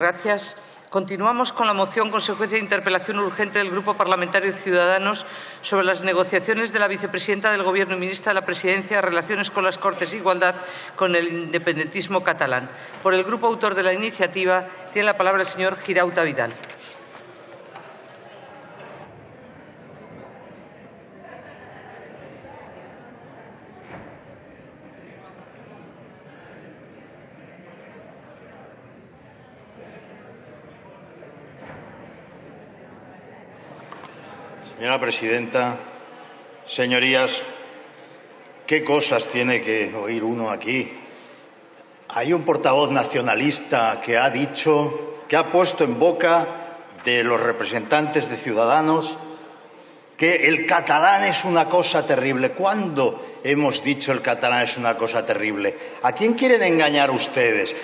Gracias. Continuamos con la moción consecuencia de interpelación urgente del Grupo Parlamentario Ciudadanos sobre las negociaciones de la vicepresidenta del Gobierno y ministra de la Presidencia relaciones con las Cortes de Igualdad con el independentismo catalán. Por el grupo autor de la iniciativa tiene la palabra el señor Girauta Vidal. Señora presidenta, señorías, ¿qué cosas tiene que oír uno aquí? Hay un portavoz nacionalista que ha dicho, que ha puesto en boca de los representantes de Ciudadanos que el catalán es una cosa terrible. ¿Cuándo hemos dicho el catalán es una cosa terrible? ¿A quién quieren engañar ustedes?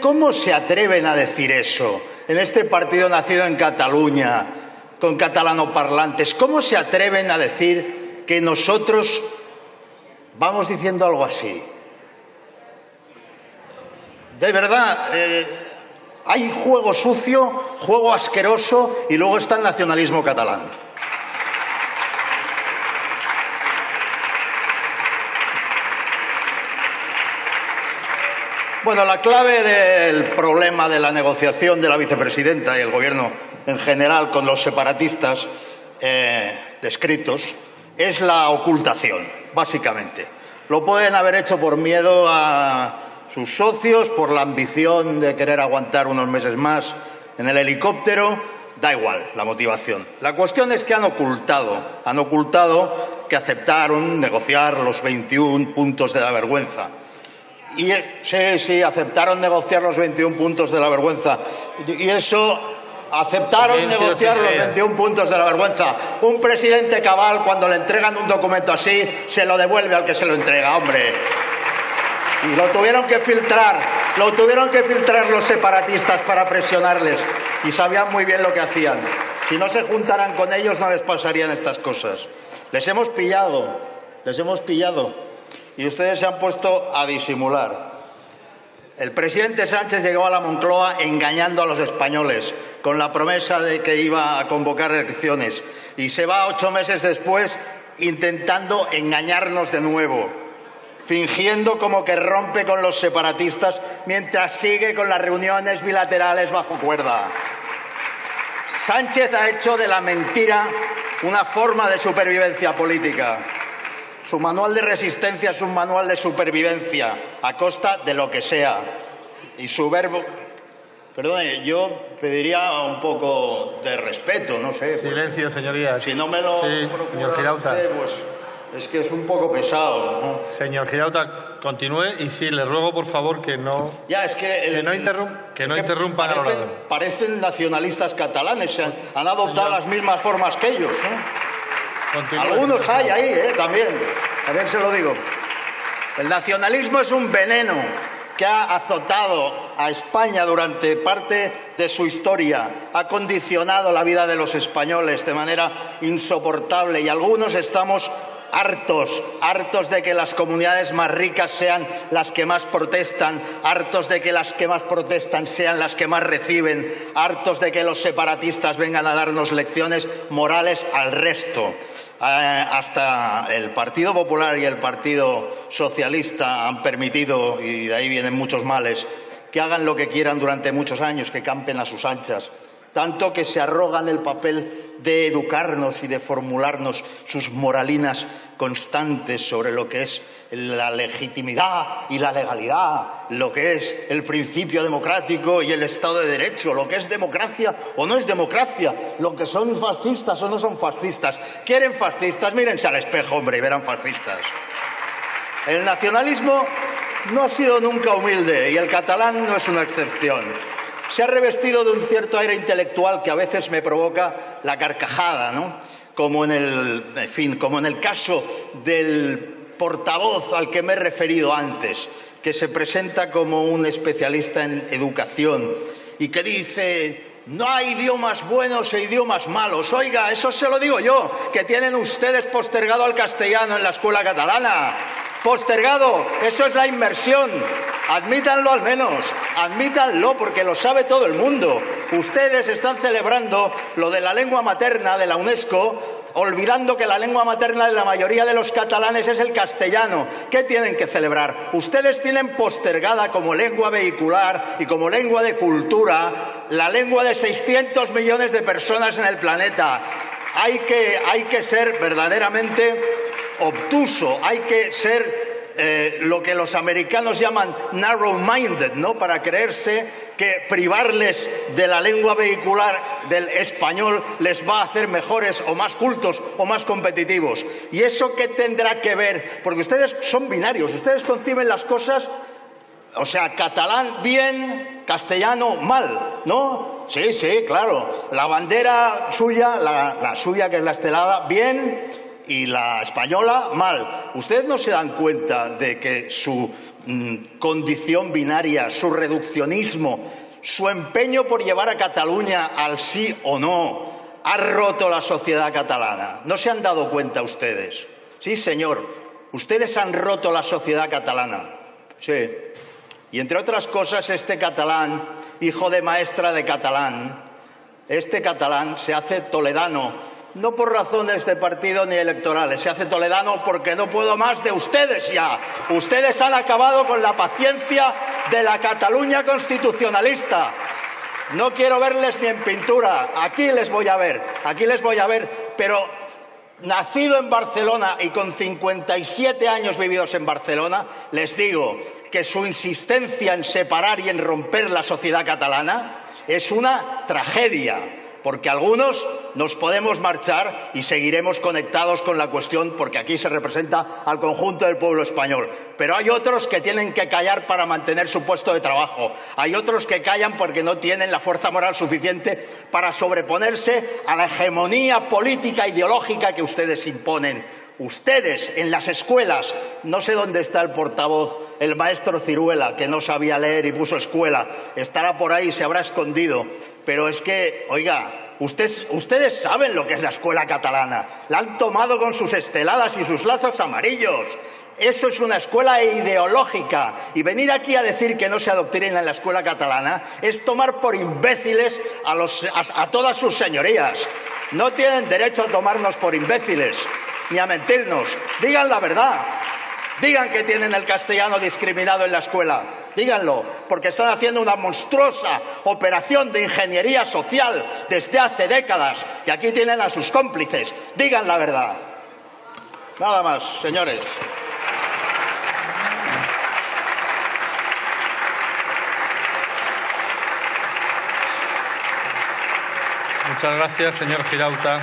¿Cómo se atreven a decir eso en este partido nacido en Cataluña? Con catalanoparlantes. ¿Cómo se atreven a decir que nosotros vamos diciendo algo así? De verdad, eh, hay juego sucio, juego asqueroso y luego está el nacionalismo catalán. Bueno, la clave del problema de la negociación de la vicepresidenta y el Gobierno en general con los separatistas eh, descritos es la ocultación, básicamente. Lo pueden haber hecho por miedo a sus socios, por la ambición de querer aguantar unos meses más en el helicóptero, da igual la motivación. La cuestión es que han ocultado, han ocultado que aceptaron negociar los 21 puntos de la vergüenza. Y sí, sí, aceptaron negociar los 21 puntos de la vergüenza. Y eso aceptaron negociar los 21 puntos de la vergüenza. Un presidente cabal, cuando le entregan un documento así, se lo devuelve al que se lo entrega, hombre. Y lo tuvieron que filtrar, lo tuvieron que filtrar los separatistas para presionarles. Y sabían muy bien lo que hacían. Si no se juntaran con ellos, no les pasarían estas cosas. Les hemos pillado, les hemos pillado. Y ustedes se han puesto a disimular. El presidente Sánchez llegó a la Moncloa engañando a los españoles con la promesa de que iba a convocar elecciones y se va ocho meses después intentando engañarnos de nuevo, fingiendo como que rompe con los separatistas mientras sigue con las reuniones bilaterales bajo cuerda. Sánchez ha hecho de la mentira una forma de supervivencia política. Su manual de resistencia es un manual de supervivencia a costa de lo que sea. Y su verbo. Perdone, yo pediría un poco de respeto, no sé. Silencio, señorías. Si no me lo. Sí, señor Girauta. pues es que es un poco pesado. ¿no? Señor Girauta, continúe y sí, le ruego por favor que no. Ya, es que. El, que no, interrum, que no interrumpan parecen, al orador. Parecen nacionalistas catalanes, han, han adoptado Señor. las mismas formas que ellos, ¿no? Continúe, Algunos hay ahí, ¿eh? También. También se lo digo. El nacionalismo es un veneno que ha azotado a España durante parte de su historia, ha condicionado la vida de los españoles de manera insoportable y algunos estamos hartos, hartos de que las comunidades más ricas sean las que más protestan, hartos de que las que más protestan sean las que más reciben, hartos de que los separatistas vengan a darnos lecciones morales al resto. Eh, hasta el Partido Popular y el Partido Socialista han permitido, y de ahí vienen muchos males, que hagan lo que quieran durante muchos años, que campen a sus anchas tanto que se arrogan el papel de educarnos y de formularnos sus moralinas constantes sobre lo que es la legitimidad y la legalidad, lo que es el principio democrático y el Estado de Derecho, lo que es democracia o no es democracia, lo que son fascistas o no son fascistas. ¿Quieren fascistas? Mírense al espejo, hombre, y verán fascistas. El nacionalismo no ha sido nunca humilde y el catalán no es una excepción se ha revestido de un cierto aire intelectual que a veces me provoca la carcajada, ¿no? Como en el, en fin, como en el caso del portavoz al que me he referido antes, que se presenta como un especialista en educación y que dice no hay idiomas buenos e idiomas malos. Oiga, eso se lo digo yo, que tienen ustedes postergado al castellano en la escuela catalana. Postergado, eso es la inversión. Admítanlo al menos, admítanlo porque lo sabe todo el mundo. Ustedes están celebrando lo de la lengua materna de la UNESCO, olvidando que la lengua materna de la mayoría de los catalanes es el castellano. ¿Qué tienen que celebrar? Ustedes tienen postergada como lengua vehicular y como lengua de cultura la lengua de 600 millones de personas en el planeta. Hay que, hay que ser verdaderamente obtuso, hay que ser eh, lo que los americanos llaman narrow-minded, ¿no? Para creerse que privarles de la lengua vehicular del español les va a hacer mejores o más cultos o más competitivos. ¿Y eso qué tendrá que ver? Porque ustedes son binarios, ustedes conciben las cosas, o sea, catalán bien, castellano mal, ¿no? Sí, sí, claro. La bandera suya, la, la suya que es la estelada, bien, y la española mal. ¿Ustedes no se dan cuenta de que su mm, condición binaria, su reduccionismo, su empeño por llevar a Cataluña al sí o no, ha roto la sociedad catalana? ¿No se han dado cuenta ustedes? Sí, señor, ustedes han roto la sociedad catalana. Sí. Y entre otras cosas, este catalán, hijo de maestra de catalán, este catalán se hace toledano no por razones de partido ni electorales. Se hace toledano porque no puedo más de ustedes ya. Ustedes han acabado con la paciencia de la Cataluña constitucionalista. No quiero verles ni en pintura. Aquí les voy a ver. Aquí les voy a ver. Pero nacido en Barcelona y con 57 años vividos en Barcelona, les digo que su insistencia en separar y en romper la sociedad catalana es una tragedia porque algunos nos podemos marchar y seguiremos conectados con la cuestión porque aquí se representa al conjunto del pueblo español. Pero hay otros que tienen que callar para mantener su puesto de trabajo. Hay otros que callan porque no tienen la fuerza moral suficiente para sobreponerse a la hegemonía política ideológica que ustedes imponen. Ustedes en las escuelas, no sé dónde está el portavoz, el maestro Ciruela, que no sabía leer y puso escuela, estará por ahí, se habrá escondido. Pero es que, oiga, ustedes, ustedes saben lo que es la escuela catalana. La han tomado con sus esteladas y sus lazos amarillos. Eso es una escuela ideológica. Y venir aquí a decir que no se adoctrina en la escuela catalana es tomar por imbéciles a, a todas sus señorías. No tienen derecho a tomarnos por imbéciles ni a mentirnos. Digan la verdad. Digan que tienen el castellano discriminado en la escuela. Díganlo, porque están haciendo una monstruosa operación de ingeniería social desde hace décadas y aquí tienen a sus cómplices. Digan la verdad. Nada más, señores. Muchas gracias, señor Girauta.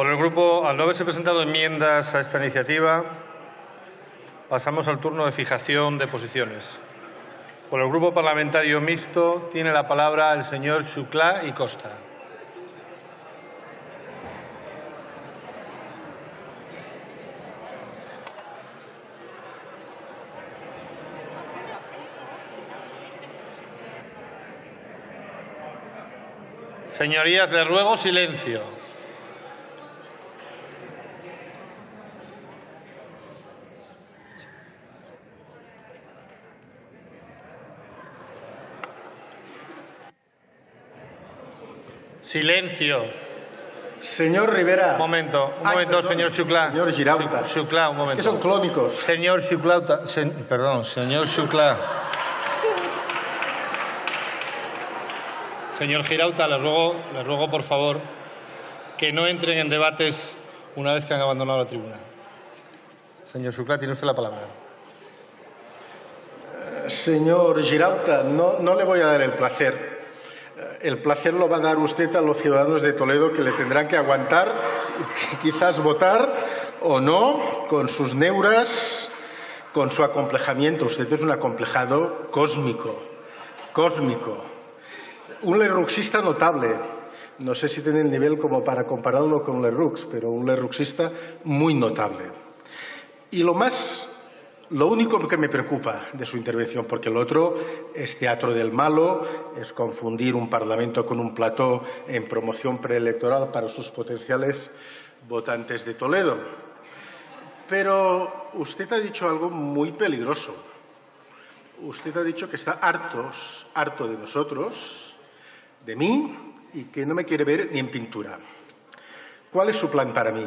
Por el grupo, al no haberse presentado enmiendas a esta iniciativa, pasamos al turno de fijación de posiciones. Por el grupo parlamentario mixto tiene la palabra el señor Chuclá y Costa. Señorías, les ruego silencio. Silencio. Señor Rivera. Un momento, un momento, señor Chuclá. Señor Girauta. Chuclá, un momento. Es que son clónicos. Señor Chuclá, perdón, señor Chuclá. Señor Girauta, le ruego, le ruego, por favor, que no entren en debates una vez que han abandonado la tribuna. Señor Chuclá, tiene usted la palabra. Señor Girauta, no, no le voy a dar el placer el placer lo va a dar usted a los ciudadanos de Toledo que le tendrán que aguantar, quizás votar o no, con sus neuras, con su acomplejamiento. Usted es un acomplejado cósmico, cósmico. Un lerruxista notable. No sé si tiene el nivel como para compararlo con Lerrux, pero un lerruxista muy notable. Y lo más lo único que me preocupa de su intervención, porque lo otro es teatro del malo, es confundir un Parlamento con un plató en promoción preelectoral para sus potenciales votantes de Toledo. Pero usted ha dicho algo muy peligroso. Usted ha dicho que está hartos, harto de nosotros, de mí, y que no me quiere ver ni en pintura. ¿Cuál es su plan para mí?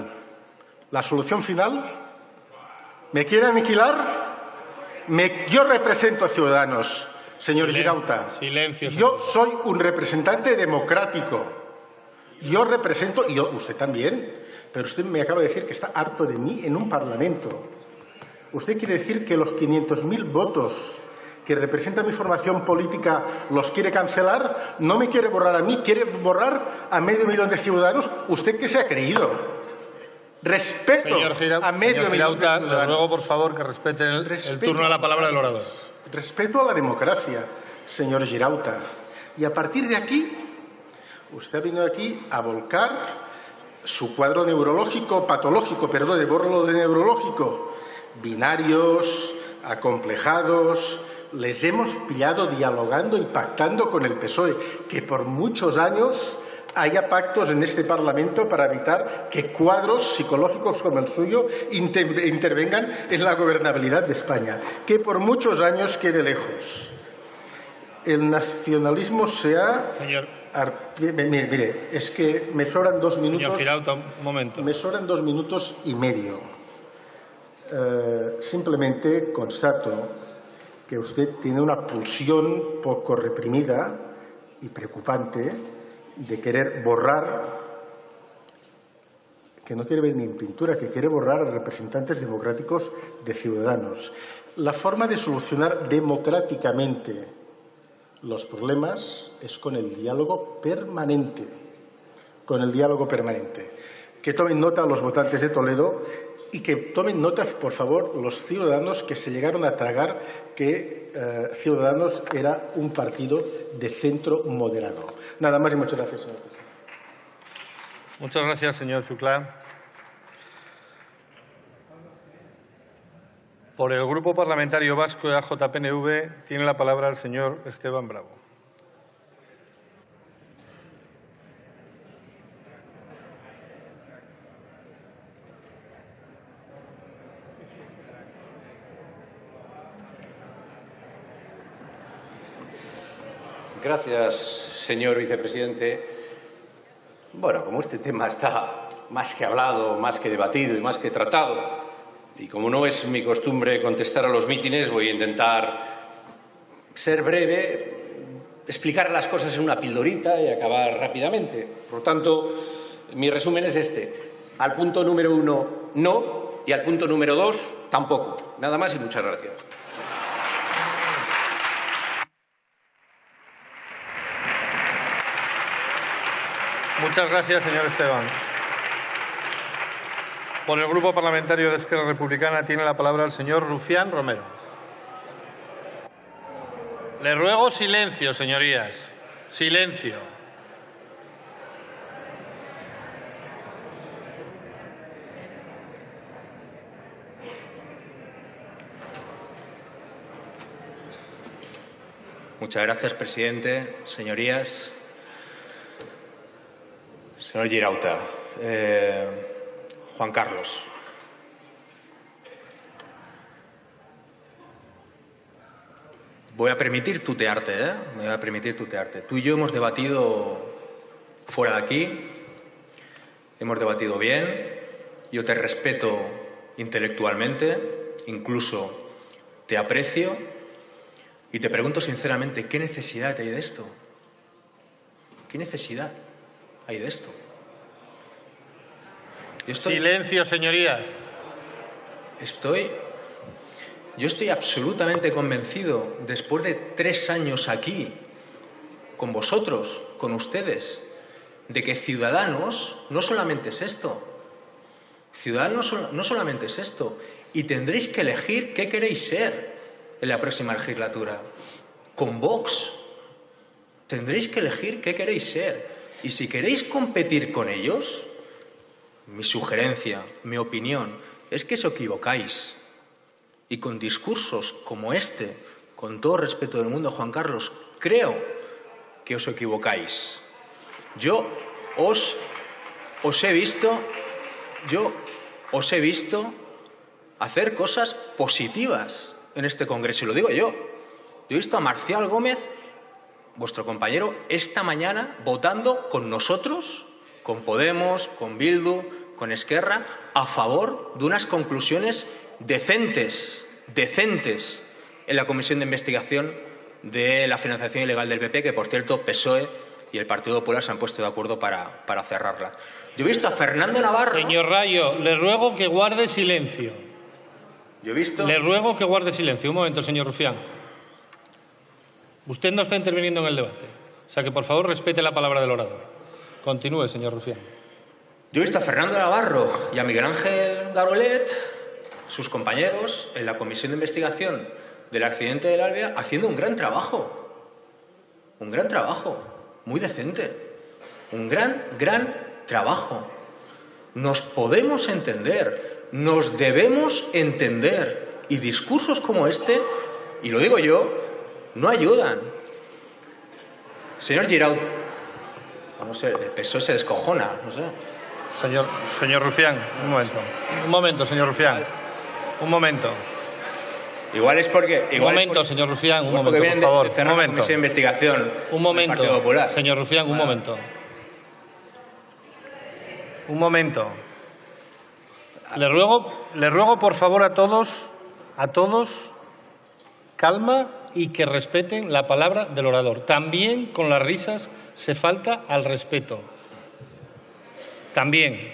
¿La solución final? ¿Me quiere aniquilar? yo represento a Ciudadanos, señor Girauta. Silencio. Yo soy un representante democrático. Yo represento, y usted también, pero usted me acaba de decir que está harto de mí en un Parlamento. ¿Usted quiere decir que los 500.000 votos que representa mi formación política los quiere cancelar? ¿No me quiere borrar a mí? ¿Quiere borrar a medio millón de ciudadanos? ¿Usted qué se ha creído? Respeto a medio millón Le ruego, por favor, que respete el, turno a la palabra del orador. Respeto a la democracia, señor Girauta. Y a partir de aquí, usted ha venido aquí a volcar su cuadro neurológico, patológico, perdón, de borlo de neurológico. Binarios, acomplejados, les hemos pillado dialogando y pactando con el PSOE, que por muchos años haya pactos en este Parlamento para evitar que cuadros psicológicos como el suyo intervengan en la gobernabilidad de España, que por muchos años quede lejos. El nacionalismo se ha... Señor. Mire, es que me sobran dos minutos... Señor un momento. Me sobran dos minutos y medio. Eh, simplemente constato que usted tiene una pulsión poco reprimida y preocupante de querer borrar, que no quiere ver ni en pintura, que quiere borrar a representantes democráticos de ciudadanos. La forma de solucionar democráticamente los problemas es con el diálogo permanente, con el diálogo permanente. Que tomen nota los votantes de Toledo y que tomen nota, por favor, los ciudadanos que se llegaron a tragar que eh, Ciudadanos era un partido de centro moderado. Nada más y muchas gracias, señor presidente. Muchas gracias, señor Chuclá. Por el Grupo Parlamentario Vasco de AJPNV tiene la palabra el señor Esteban Bravo. Gracias, señor vicepresidente. Bueno, como este tema está más que hablado, más que debatido y más que tratado, y como no es mi costumbre contestar a los mítines, voy a intentar ser breve, explicar las cosas en una pildorita y acabar rápidamente. Por tanto, mi resumen es este. Al punto número uno, no, y al punto número dos, tampoco. Nada más y muchas gracias. Muchas gracias, señor Esteban. Por el Grupo Parlamentario de Esquerra Republicana tiene la palabra el señor Rufián Romero. Le ruego silencio, señorías. Silencio. Muchas gracias, presidente. Señorías, Señor Girauta, eh, Juan Carlos. Voy a permitir tutearte, ¿eh? Me voy a permitir tutearte. Tú y yo hemos debatido fuera de aquí, hemos debatido bien, yo te respeto intelectualmente, incluso te aprecio y te pregunto sinceramente, ¿qué necesidad hay de esto? ¿Qué necesidad? Hay de esto? Silencio, señorías. Estoy. Yo estoy absolutamente convencido, después de tres años aquí, con vosotros, con ustedes, de que Ciudadanos no solamente es esto. Ciudadanos no solamente es esto. Y tendréis que elegir qué queréis ser en la próxima legislatura. Con Vox. Tendréis que elegir qué queréis ser. Y si queréis competir con ellos, mi sugerencia, mi opinión, es que os equivocáis. y con discursos como este, con todo respeto del mundo, Juan Carlos, creo que os equivocáis. Yo os, os he visto, yo os he visto hacer cosas positivas en este Congreso, y lo digo yo. Yo he visto a Marcial Gómez, vuestro compañero, esta mañana votando con nosotros, con Podemos, con Bildu, con Esquerra, a favor de unas conclusiones decentes, decentes en la Comisión de Investigación de la financiación ilegal del PP, que por cierto PSOE y el Partido Popular se han puesto de acuerdo para, para cerrarla. Yo he visto a Fernando Navarro. Señor Rayo, le ruego que guarde silencio. Yo he visto. Le ruego que guarde silencio. Un momento, señor Rufián. Usted no está interviniendo en el debate. O sea que, por favor, respete la palabra del orador. Continúe, señor Rufián. Yo he visto a Fernando Navarro y a Miguel Ángel Garolet, sus compañeros, en la comisión de investigación del accidente del Albia, haciendo un gran trabajo. Un gran trabajo, muy decente. Un gran, gran trabajo. Nos podemos entender, nos debemos entender. Y discursos como este, y lo digo yo, no ayudan. Señor Giraud, no sé, el PSOE se descojona, no sé. Señor, señor Rufián, un momento. Un momento, señor Rufián. Un momento. Igual es porque. Igual un momento, porque, señor Rufián, un momento, por favor. de Un momento. de investigación. Un momento, señor Rufián, un momento. Un momento. Le ruego, le ruego por favor a todos, a todos, calma y que respeten la palabra del orador. También con las risas se falta al respeto. También.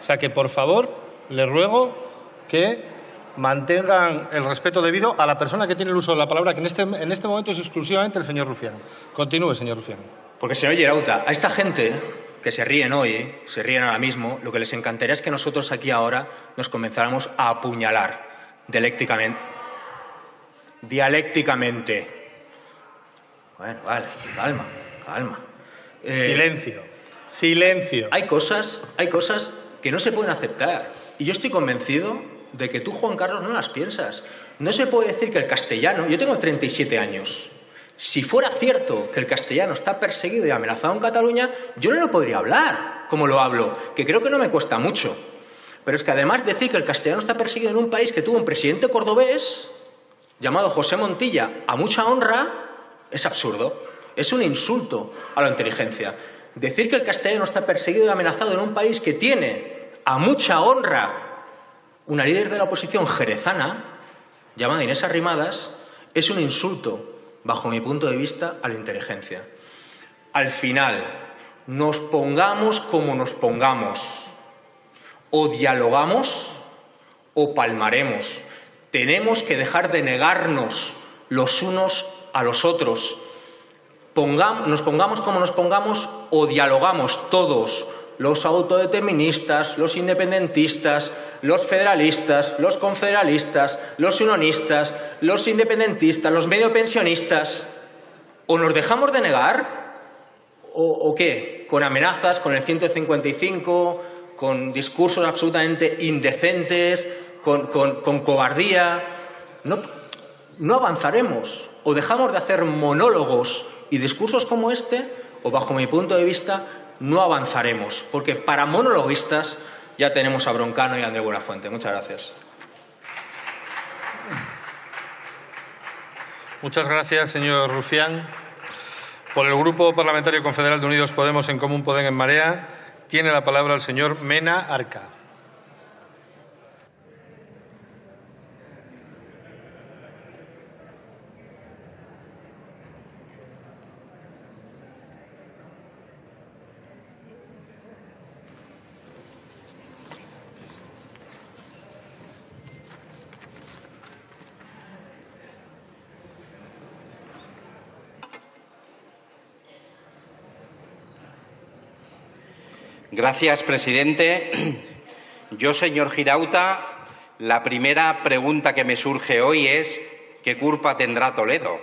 O sea que por favor le ruego que mantengan el respeto debido a la persona que tiene el uso de la palabra, que en este, en este momento es exclusivamente el señor Rufián. Continúe, señor Rufián. Porque, señor Gerauta, a esta gente que se ríen hoy, se ríen ahora mismo, lo que les encantaría es que nosotros aquí ahora nos comenzáramos a apuñalar dialécticamente. Dialécticamente. Bueno, vale, calma, calma. Eh, Silencio. Silencio. hay cosas, hay cosas que no se pueden aceptar. Y yo estoy convencido de que tú, Juan Carlos, no las piensas. No se puede decir que el castellano. Yo tengo 37 años. Si fuera cierto que el castellano está perseguido y amenazado en Cataluña, yo no lo podría hablar como lo hablo, que creo que no me cuesta mucho. Pero es que además decir que el castellano está perseguido en un país que tuvo un presidente cordobés llamado José Montilla a mucha honra es absurdo. Es un insulto a la inteligencia. Decir que el castellano está perseguido y amenazado en un país que tiene a mucha honra una líder de la oposición jerezana, llamada Inés Arrimadas, es un insulto, bajo mi punto de vista, a la inteligencia. Al final, nos pongamos como nos pongamos, o dialogamos o palmaremos. Tenemos que dejar de negarnos los unos a los otros. Nos pongamos como nos pongamos o dialogamos todos, los autodeterministas, los independentistas, los federalistas, los confederalistas, los unionistas, los independentistas, los medio pensionistas. O nos dejamos de negar ¿O, o qué? ¿Con amenazas, con el 155, con discursos absolutamente indecentes, con, cobardía? No, no avanzaremos. O dejamos de hacer monólogos y discursos como este, o bajo mi punto de vista, no avanzaremos. Porque para monologuistas ya tenemos a Broncano y a André Buenafuente. Muchas gracias. Muchas gracias, señor Rufián. Por el Grupo Parlamentario Confederal de Unidos Podemos en Común Podem en Marea, tiene la palabra el señor Mena Arca. Gracias, presidente. Yo, señor Girauta, la primera pregunta que me surge hoy es ¿qué culpa tendrá Toledo?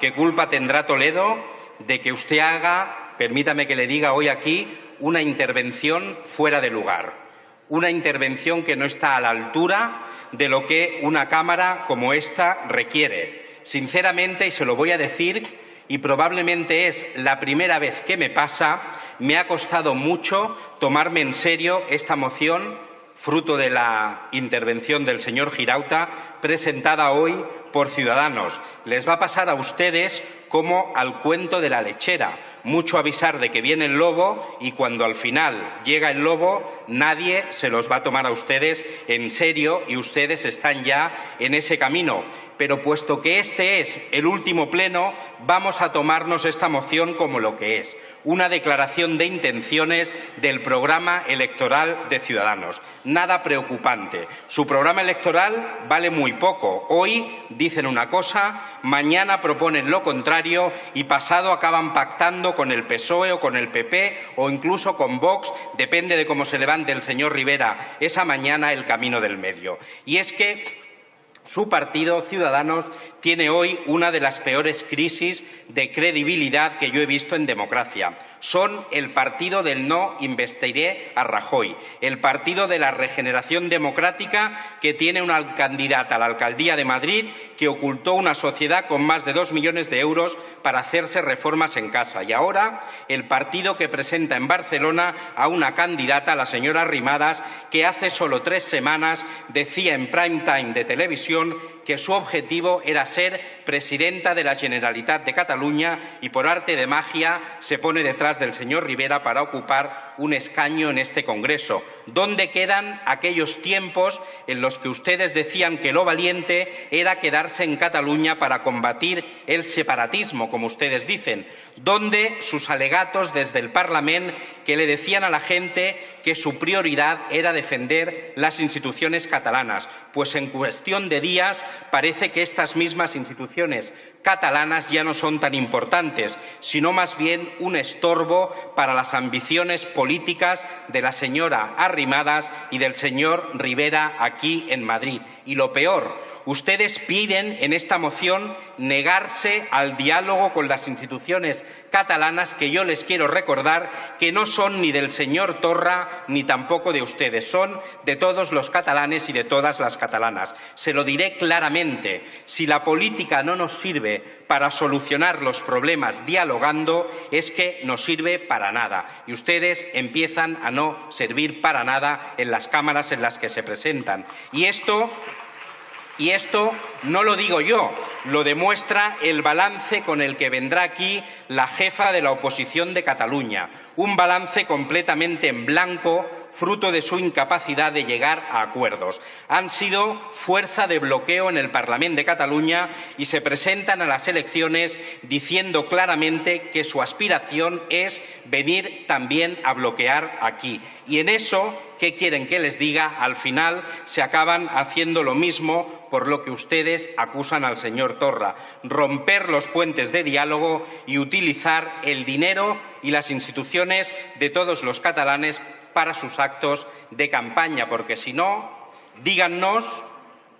¿Qué culpa tendrá Toledo de que usted haga, permítame que le diga hoy aquí, una intervención fuera de lugar? una intervención que no está a la altura de lo que una Cámara como esta requiere. Sinceramente, y se lo voy a decir, y probablemente es la primera vez que me pasa, me ha costado mucho tomarme en serio esta moción, fruto de la intervención del señor Girauta, presentada hoy por Ciudadanos. Les va a pasar a ustedes como al cuento de la lechera. Mucho avisar de que viene el lobo y cuando al final llega el lobo nadie se los va a tomar a ustedes en serio y ustedes están ya en ese camino. Pero puesto que este es el último pleno, vamos a tomarnos esta moción como lo que es, una declaración de intenciones del programa electoral de Ciudadanos. Nada preocupante. Su programa electoral vale muy poco. Hoy dicen una cosa, mañana proponen lo contrario y pasado acaban pactando con el PSOE o con el PP o incluso con Vox, depende de cómo se levante el señor Rivera esa mañana el camino del medio. Y es que su partido, Ciudadanos, tiene hoy una de las peores crisis de credibilidad que yo he visto en democracia. Son el partido del no investiré a Rajoy, el partido de la regeneración democrática que tiene una candidata a la alcaldía de Madrid que ocultó una sociedad con más de dos millones de euros para hacerse reformas en casa. Y ahora el partido que presenta en Barcelona a una candidata, la señora Rimadas, que hace solo tres semanas decía en prime time de televisión que su objetivo era ser presidenta de la Generalitat de Cataluña y por arte de magia se pone detrás del señor Rivera para ocupar un escaño en este Congreso. ¿Dónde quedan aquellos tiempos en los que ustedes decían que lo valiente era quedarse en Cataluña para combatir el separatismo, como ustedes dicen? ¿Dónde sus alegatos desde el Parlamento que le decían a la gente que su prioridad era defender las instituciones catalanas? Pues en cuestión de días parece que estas mismas instituciones catalanas ya no son tan importantes, sino más bien un estorbo para las ambiciones políticas de la señora Arrimadas y del señor Rivera aquí en Madrid. Y lo peor, ustedes piden en esta moción negarse al diálogo con las instituciones catalanas que yo les quiero recordar que no son ni del señor Torra ni tampoco de ustedes, son de todos los catalanes y de todas las catalanas. Se lo diré claramente, si la política no nos sirve para solucionar los problemas dialogando, es que no sirve para nada. Y ustedes empiezan a no servir para nada en las cámaras en las que se presentan. Y esto y esto no lo digo yo, lo demuestra el balance con el que vendrá aquí la jefa de la oposición de Cataluña, un balance completamente en blanco, fruto de su incapacidad de llegar a acuerdos. Han sido fuerza de bloqueo en el Parlamento de Cataluña y se presentan a las elecciones diciendo claramente que su aspiración es venir también a bloquear aquí. Y en eso ¿qué quieren que les diga? Al final se acaban haciendo lo mismo por lo que ustedes acusan al señor Torra, romper los puentes de diálogo y utilizar el dinero y las instituciones de todos los catalanes para sus actos de campaña, porque si no, díganos,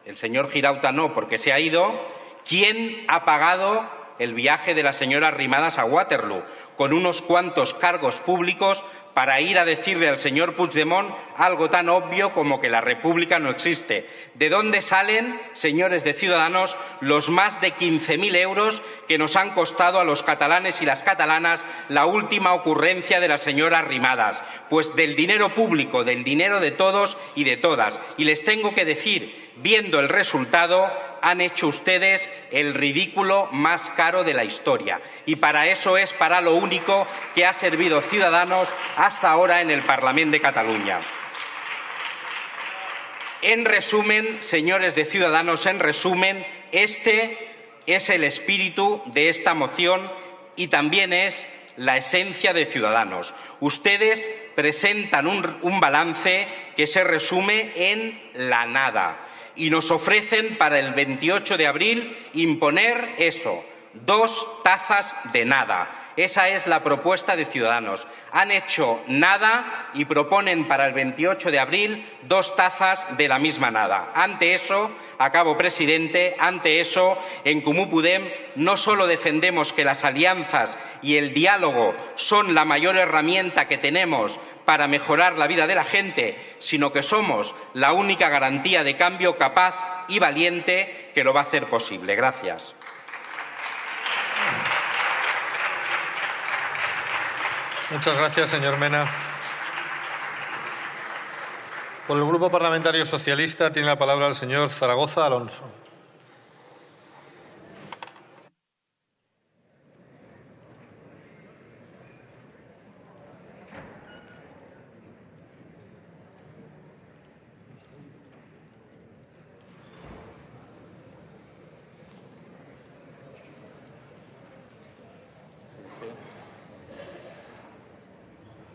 el señor Girauta no, porque se ha ido, quién ha pagado el viaje de la señora Rimadas a Waterloo, con unos cuantos cargos públicos para ir a decirle al señor Puigdemont algo tan obvio como que la República no existe. ¿De dónde salen, señores de Ciudadanos, los más de 15.000 euros que nos han costado a los catalanes y las catalanas la última ocurrencia de la señora Rimadas? Pues del dinero público, del dinero de todos y de todas. Y les tengo que decir, viendo el resultado, han hecho ustedes el ridículo más caro de la historia. Y para eso es para lo único que ha servido Ciudadanos hasta ahora en el Parlamento de Cataluña. En resumen, señores de Ciudadanos, en resumen, este es el espíritu de esta moción y también es la esencia de Ciudadanos. Ustedes presentan un, un, balance que se resume en la nada y nos ofrecen para el 28 de abril imponer eso, Dos tazas de nada. Esa es la propuesta de Ciudadanos. Han hecho nada y proponen para el 28 de abril dos tazas de la misma nada. Ante eso, acabo, presidente, ante eso, en Comú Pudem no solo defendemos que las alianzas y el diálogo son la mayor herramienta que tenemos para mejorar la vida de la gente, sino que somos la única garantía de cambio capaz y valiente que lo va a hacer posible. Gracias. Muchas gracias, señor Mena. Por el Grupo Parlamentario Socialista tiene la palabra el señor Zaragoza Alonso.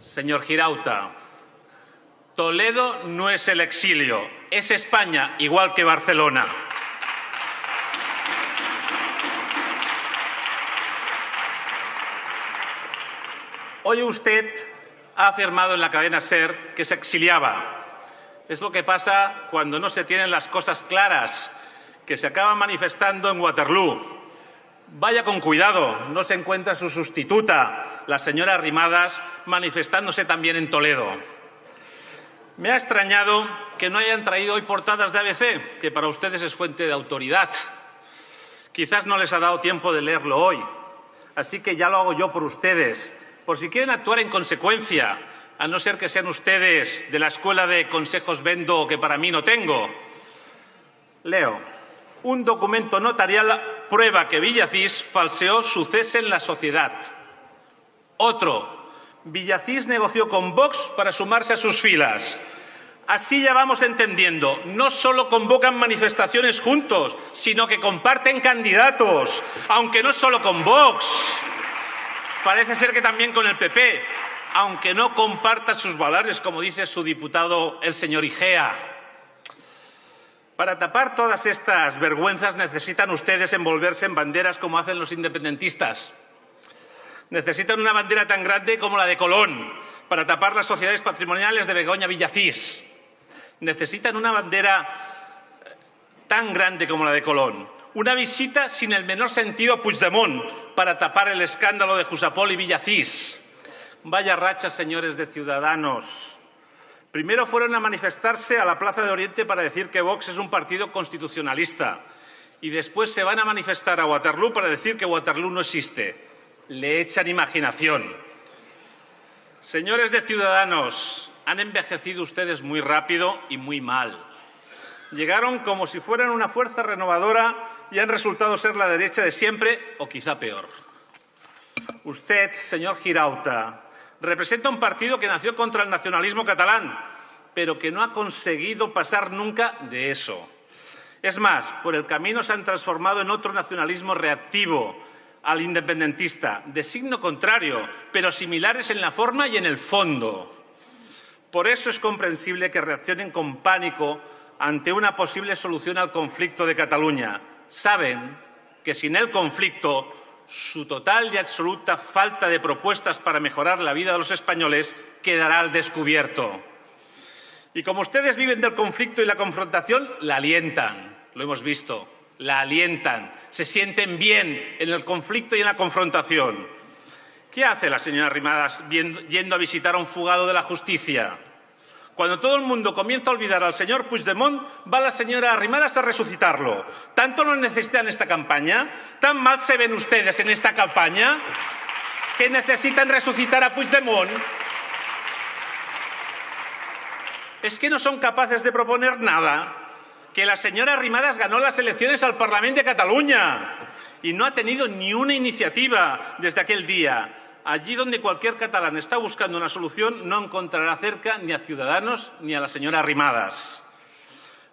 Señor Girauta, Toledo no es el exilio, es España, igual que Barcelona. Hoy usted ha afirmado en la cadena SER que se exiliaba. Es lo que pasa cuando no se tienen las cosas claras, que se acaban manifestando en Waterloo. Vaya con cuidado, no se encuentra su sustituta, la señora Rimadas, manifestándose también en Toledo. Me ha extrañado que no hayan traído hoy portadas de ABC, que para ustedes es fuente de autoridad. Quizás no les ha dado tiempo de leerlo hoy, así que ya lo hago yo por ustedes, por si quieren actuar en consecuencia, a no ser que sean ustedes de la escuela de consejos vendo que para mí no tengo. Leo, un documento notarial prueba que Villacís falseó su cese en la sociedad. Otro, Villacís negoció con Vox para sumarse a sus filas. Así ya vamos entendiendo, no solo convocan manifestaciones juntos, sino que comparten candidatos, aunque no solo con Vox. Parece ser que también con el PP, aunque no comparta sus valores, como dice su diputado, el señor Igea. Para tapar todas estas vergüenzas necesitan ustedes envolverse en banderas como hacen los independentistas. Necesitan una bandera tan grande como la de Colón para tapar las sociedades patrimoniales de Begoña Villacís. Necesitan una bandera tan grande como la de Colón. Una visita sin el menor sentido a Puigdemont para tapar el escándalo de Jusapol y Villacís. Vaya racha, señores de Ciudadanos. Primero fueron a manifestarse a la Plaza de Oriente para decir que Vox es un partido constitucionalista y después se van a manifestar a Waterloo para decir que Waterloo no existe. Le echan imaginación. Señores de Ciudadanos, han envejecido ustedes muy rápido y muy mal. Llegaron como si fueran una fuerza renovadora y han resultado ser la derecha de siempre o quizá peor. Usted, señor Girauta, representa un partido que nació contra el nacionalismo catalán, pero que no ha conseguido pasar nunca de eso. Es más, por el camino se han transformado en otro nacionalismo reactivo al independentista, de signo contrario, pero similares en la forma y en el fondo. Por eso es comprensible que reaccionen con pánico ante una posible solución al conflicto de Cataluña. Saben que sin el conflicto su total y absoluta falta de propuestas para mejorar la vida de los españoles quedará al descubierto. Y como ustedes viven del conflicto y la confrontación, la alientan, lo hemos visto, la alientan, se sienten bien en el conflicto y en la confrontación. ¿Qué hace la señora Rimadas yendo a visitar a un fugado de la justicia? Cuando todo el mundo comienza a olvidar al señor Puigdemont, va la señora Arrimadas a resucitarlo. ¿Tanto lo necesitan esta campaña? ¿Tan mal se ven ustedes en esta campaña? ¿Que necesitan resucitar a Puigdemont? Es que no son capaces de proponer nada. Que la señora Arrimadas ganó las elecciones al Parlamento de Cataluña y no ha tenido ni una iniciativa desde aquel día. Allí donde cualquier catalán está buscando una solución, no encontrará cerca ni a Ciudadanos ni a la señora Rimadas.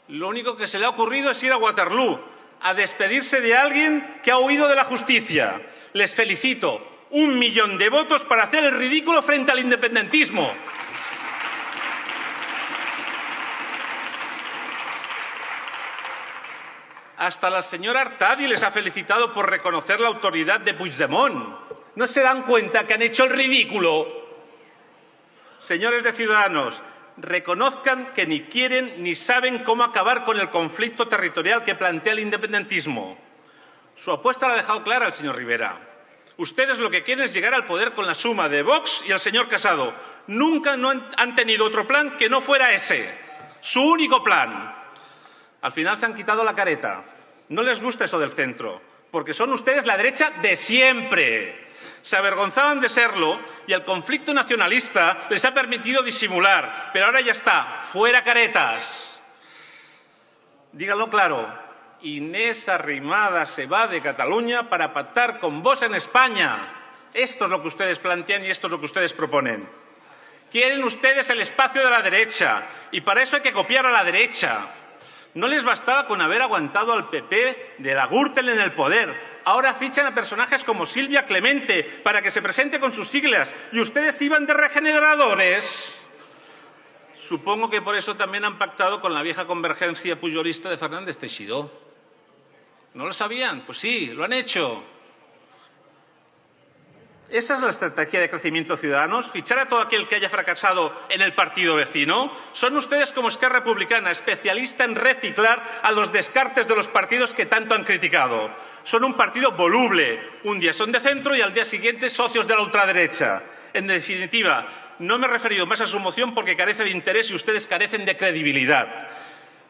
Lo único que se le ha ocurrido es ir a Waterloo, a despedirse de alguien que ha huido de la justicia. Les felicito. Un millón de votos para hacer el ridículo frente al independentismo. Hasta la señora Artadi les ha felicitado por reconocer la autoridad de Puigdemont. ¿No se dan cuenta que han hecho el ridículo? Señores de Ciudadanos, reconozcan que ni quieren ni saben cómo acabar con el conflicto territorial que plantea el independentismo. Su apuesta la ha dejado clara el señor Rivera. Ustedes lo que quieren es llegar al poder con la suma de Vox y el señor Casado. Nunca han tenido otro plan que no fuera ese. Su único plan. Al final se han quitado la careta. No les gusta eso del centro, porque son ustedes la derecha de siempre se avergonzaban de serlo y el conflicto nacionalista les ha permitido disimular. Pero ahora ya está, fuera caretas. Díganlo claro, Inés Arrimada se va de Cataluña para pactar con vos en España. Esto es lo que ustedes plantean y esto es lo que ustedes proponen. Quieren ustedes el espacio de la derecha y para eso hay que copiar a la derecha. No les bastaba con haber aguantado al PP de la Gürtel en el poder. Ahora fichan a personajes como Silvia Clemente para que se presente con sus siglas. ¿Y ustedes iban de regeneradores? Supongo que por eso también han pactado con la vieja convergencia puyolista de Fernández Teixidó. ¿No lo sabían? Pues sí, lo han hecho. ¿Esa es la estrategia de crecimiento ciudadanos? ¿Fichar a todo aquel que haya fracasado en el partido vecino? ¿Son ustedes como Esquerra Republicana especialista en reciclar a los descartes de los partidos que tanto han criticado? Son un partido voluble. Un día son de centro y al día siguiente socios de la ultraderecha. En definitiva, no me he referido más a su moción porque carece de interés y ustedes carecen de credibilidad.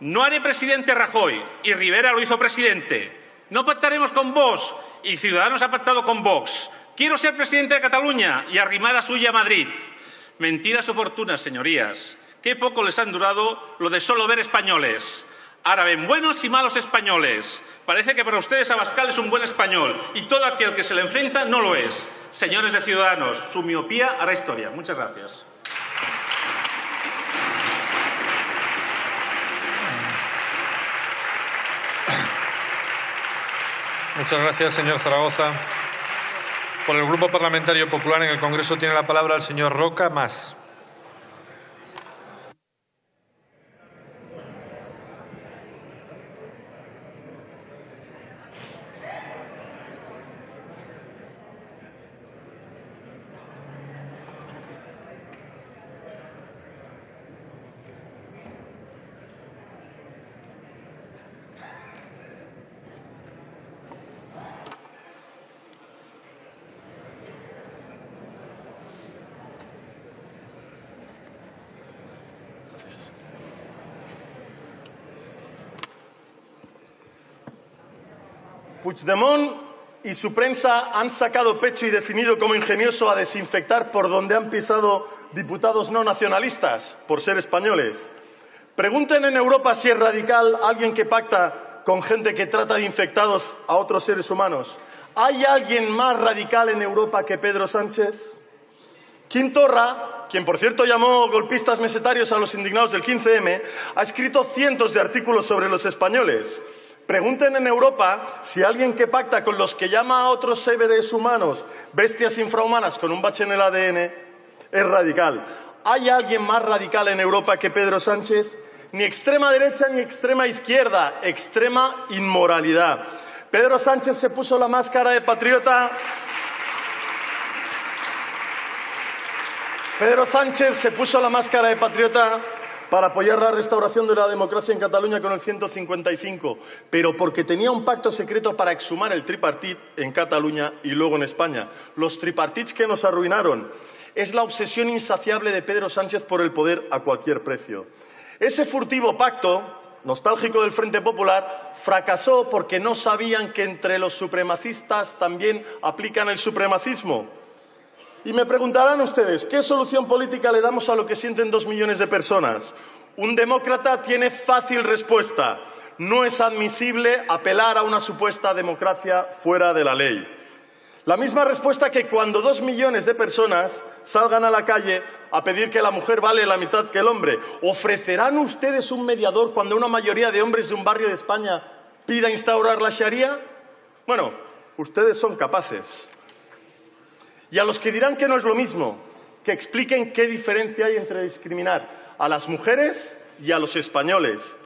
No haré presidente Rajoy y Rivera lo hizo presidente. No pactaremos con Vox y Ciudadanos ha pactado con Vox. Quiero ser presidente de Cataluña y arrimada suya a Madrid. Mentiras oportunas, señorías. Qué poco les han durado lo de solo ver españoles. Ahora ven buenos y malos españoles. Parece que para ustedes Abascal es un buen español y todo aquel que se le enfrenta no lo es. Señores de Ciudadanos, su miopía hará historia. Muchas gracias. Muchas gracias, señor Zaragoza. Por el Grupo Parlamentario Popular en el Congreso tiene la palabra el señor Roca Más. Puigdemont y su prensa han sacado pecho y definido como ingenioso a desinfectar por donde han pisado diputados no nacionalistas, por ser españoles. Pregunten en Europa si es radical alguien que pacta con gente que trata de infectados a otros seres humanos. ¿Hay alguien más radical en Europa que Pedro Sánchez? Kim Torra, quien por cierto llamó golpistas mesetarios a los indignados del 15M, ha escrito cientos de artículos sobre los españoles. Pregunten en Europa si alguien que pacta con los que llama a otros seres humanos bestias infrahumanas con un bache en el ADN es radical. ¿Hay alguien más radical en Europa que Pedro Sánchez? Ni extrema derecha ni extrema izquierda, extrema inmoralidad. Pedro Sánchez se puso la máscara de patriota. Pedro Sánchez se puso la máscara de patriota para apoyar la restauración de la democracia en Cataluña con el 155, pero porque tenía un pacto secreto para exhumar el tripartit en Cataluña y luego en España. Los tripartits que nos arruinaron. Es la obsesión insaciable de Pedro Sánchez por el poder a cualquier precio. Ese furtivo pacto, nostálgico del Frente Popular, fracasó porque no sabían que entre los supremacistas también aplican el supremacismo. Y me preguntarán ustedes, ¿qué solución política le damos a lo que sienten dos millones de personas? Un demócrata tiene fácil respuesta. No es admisible apelar a una supuesta democracia fuera de la ley. La misma respuesta que cuando dos millones de personas salgan a la calle a pedir que la mujer vale la mitad que el hombre. ¿Ofrecerán ustedes un mediador cuando una mayoría de hombres de un barrio de España pida instaurar la Sharia? Bueno, ustedes son capaces. Y a los que dirán que no es lo mismo, que expliquen qué diferencia hay entre discriminar a las mujeres y a los españoles.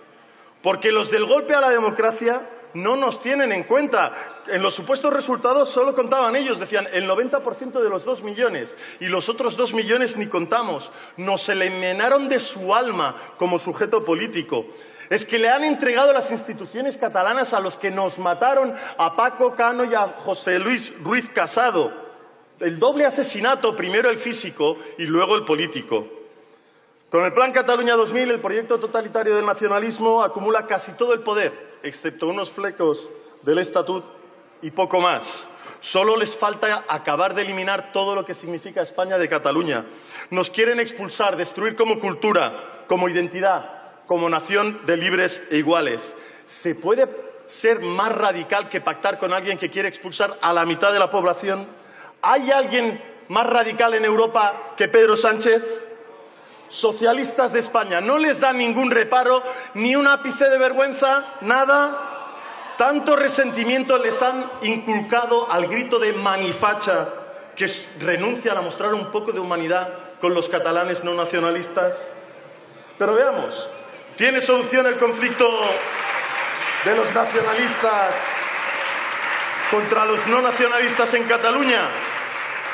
Porque los del golpe a la democracia no nos tienen en cuenta. En los supuestos resultados solo contaban ellos, decían el 90% de los dos millones y los otros dos millones ni contamos. Nos eliminaron de su alma como sujeto político. Es que le han entregado las instituciones catalanas a los que nos mataron, a Paco Cano y a José Luis Ruiz Casado. El doble asesinato, primero el físico y luego el político. Con el Plan Cataluña 2000, el proyecto totalitario del nacionalismo acumula casi todo el poder, excepto unos flecos del Estatut y poco más. Solo les falta acabar de eliminar todo lo que significa España de Cataluña. Nos quieren expulsar, destruir como cultura, como identidad, como nación de libres e iguales. ¿Se puede ser más radical que pactar con alguien que quiere expulsar a la mitad de la población? ¿Hay alguien más radical en Europa que Pedro Sánchez? socialistas de España. ¿No les da ningún reparo, ni un ápice de vergüenza, nada? Tanto resentimiento les han inculcado al grito de manifacha que renuncian a mostrar un poco de humanidad con los catalanes no nacionalistas. Pero veamos, ¿tiene solución el conflicto de los nacionalistas contra los no nacionalistas en Cataluña?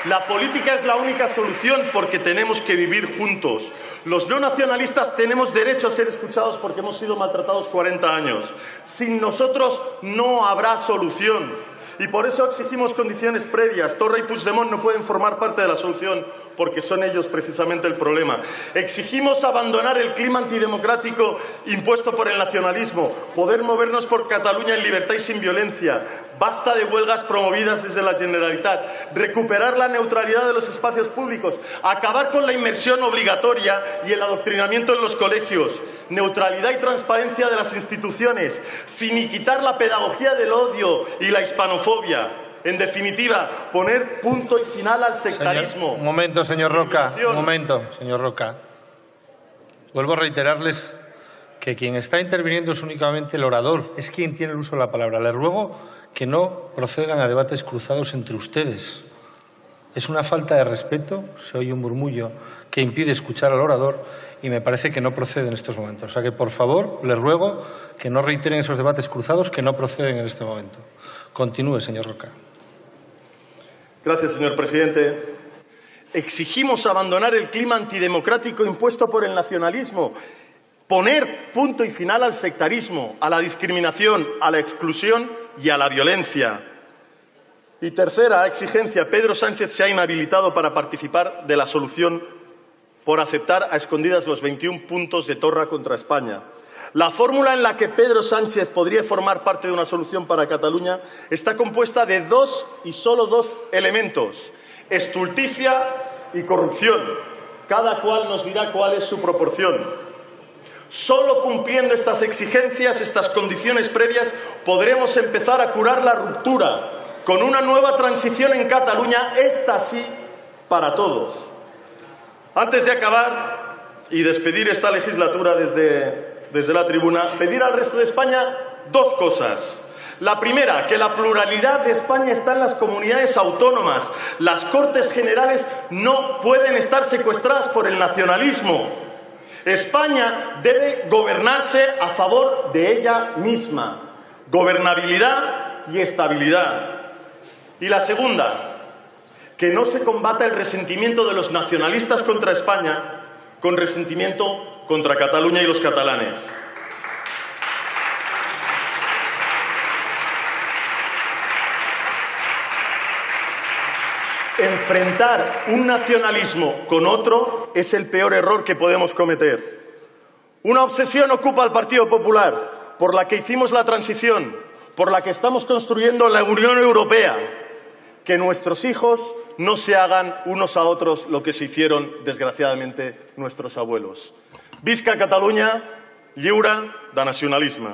La política es la única solución porque tenemos que vivir juntos. Los no nacionalistas tenemos derecho a ser escuchados porque hemos sido maltratados 40 años. Sin nosotros no habrá solución. Y por eso exigimos condiciones previas. Torre y Puigdemont no pueden formar parte de la solución porque son ellos precisamente el problema. Exigimos abandonar el clima antidemocrático impuesto por el nacionalismo, poder movernos por Cataluña en libertad y sin violencia. Basta de huelgas promovidas desde la Generalitat, recuperar la neutralidad de los espacios públicos, acabar con la inmersión obligatoria y el adoctrinamiento en los colegios, neutralidad y transparencia de las instituciones, finiquitar la pedagogía del odio y la hispanofobia. En definitiva, poner punto y final al sectarismo. un momento, señor Roca. Un momento, señor Roca. Vuelvo a reiterarles que quien está interviniendo es únicamente el orador, es quien tiene el uso de la palabra. Le ruego que no procedan a debates cruzados entre ustedes. Es una falta de respeto, se oye un murmullo que impide escuchar al orador y me parece que no procede en estos momentos. O sea que, por favor, les ruego que no reiteren esos debates cruzados que no proceden en este momento. Continúe, señor Roca. Gracias, señor presidente. Exigimos abandonar el clima antidemocrático impuesto por el nacionalismo, poner punto y final al sectarismo, a la discriminación, a la exclusión y a la violencia. Y tercera exigencia, Pedro Sánchez se ha inhabilitado para participar de la solución por aceptar a escondidas los 21 puntos de Torra contra España. La fórmula en la que Pedro Sánchez podría formar parte de una solución para Cataluña está compuesta de dos y solo dos elementos, estulticia y corrupción. Cada cual nos dirá cuál es su proporción. Solo cumpliendo estas exigencias, estas condiciones previas, podremos empezar a curar la ruptura con una nueva transición en Cataluña, esta sí, para todos. Antes de acabar y despedir esta legislatura desde desde la tribuna, pedir al resto de España dos cosas. La primera, que la pluralidad de España está en las comunidades autónomas. Las Cortes Generales no pueden estar secuestradas por el nacionalismo. España debe gobernarse a favor de ella misma. Gobernabilidad y estabilidad. Y la segunda, que no se combata el resentimiento de los nacionalistas contra España con resentimiento contra Cataluña y los catalanes. Enfrentar un nacionalismo con otro es el peor error que podemos cometer. Una obsesión ocupa al Partido Popular, por la que hicimos la transición, por la que estamos construyendo la Unión Europea, que nuestros hijos no se hagan unos a otros lo que se hicieron, desgraciadamente, nuestros abuelos. Visca Catalunya, lliure de nacionalisme.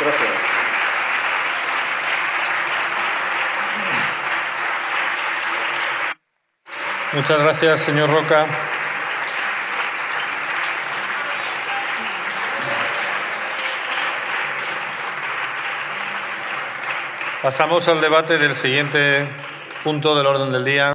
Gracias. Muchas gracias, señor Roca. Pasamos al debate del siguiente punto del orden del día.